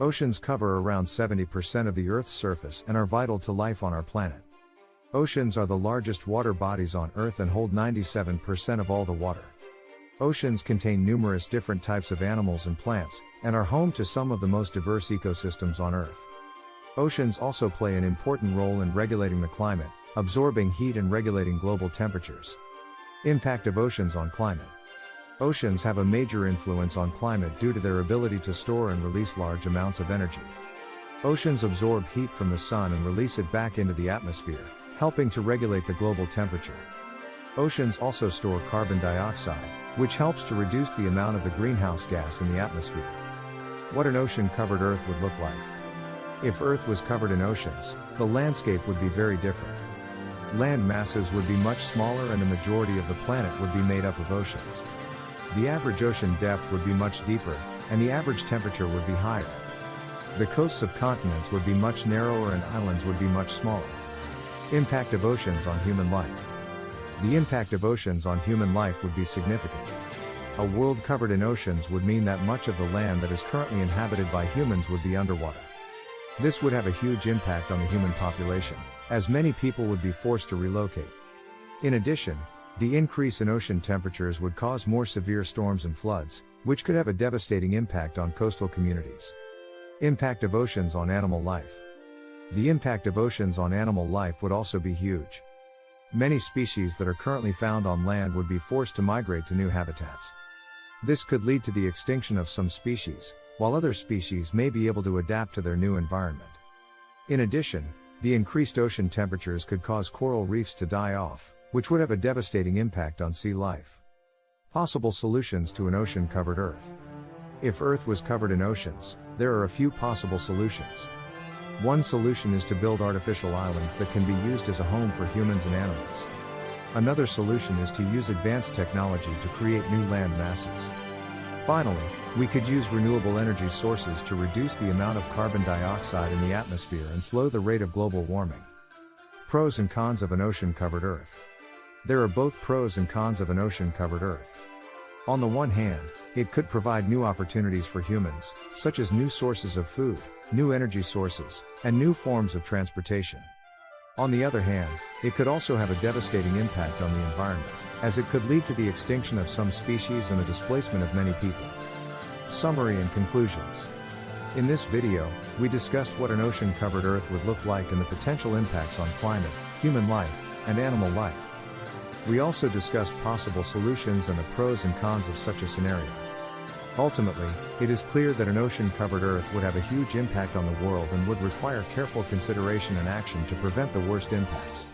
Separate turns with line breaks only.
Oceans cover around 70% of the Earth's surface and are vital to life on our planet. Oceans are the largest water bodies on Earth and hold 97% of all the water. Oceans contain numerous different types of animals and plants, and are home to some of the most diverse ecosystems on Earth. Oceans also play an important role in regulating the climate, absorbing heat and regulating global temperatures. Impact of oceans on climate. Oceans have a major influence on climate due to their ability to store and release large amounts of energy. Oceans absorb heat from the sun and release it back into the atmosphere, helping to regulate the global temperature. Oceans also store carbon dioxide, which helps to reduce the amount of the greenhouse gas in the atmosphere. What an ocean covered Earth would look like. If Earth was covered in oceans, the landscape would be very different. Land masses would be much smaller and the majority of the planet would be made up of oceans. The average ocean depth would be much deeper, and the average temperature would be higher. The coasts of continents would be much narrower and islands would be much smaller. Impact of oceans on human life. The impact of oceans on human life would be significant. A world covered in oceans would mean that much of the land that is currently inhabited by humans would be underwater. This would have a huge impact on the human population, as many people would be forced to relocate. In addition, the increase in ocean temperatures would cause more severe storms and floods, which could have a devastating impact on coastal communities. Impact of oceans on animal life. The impact of oceans on animal life would also be huge. Many species that are currently found on land would be forced to migrate to new habitats. This could lead to the extinction of some species, while other species may be able to adapt to their new environment. In addition, the increased ocean temperatures could cause coral reefs to die off, which would have a devastating impact on sea life. Possible solutions to an ocean covered Earth. If Earth was covered in oceans, there are a few possible solutions. One solution is to build artificial islands that can be used as a home for humans and animals. Another solution is to use advanced technology to create new land masses. Finally, we could use renewable energy sources to reduce the amount of carbon dioxide in the atmosphere and slow the rate of global warming. Pros and cons of an ocean covered Earth. There are both pros and cons of an ocean covered Earth. On the one hand, it could provide new opportunities for humans, such as new sources of food, new energy sources, and new forms of transportation. On the other hand, it could also have a devastating impact on the environment as it could lead to the extinction of some species and the displacement of many people. Summary and conclusions. In this video, we discussed what an ocean-covered Earth would look like and the potential impacts on climate, human life, and animal life. We also discussed possible solutions and the pros and cons of such a scenario. Ultimately, it is clear that an ocean-covered Earth would have a huge impact on the world and would require careful consideration and action to prevent the worst impacts.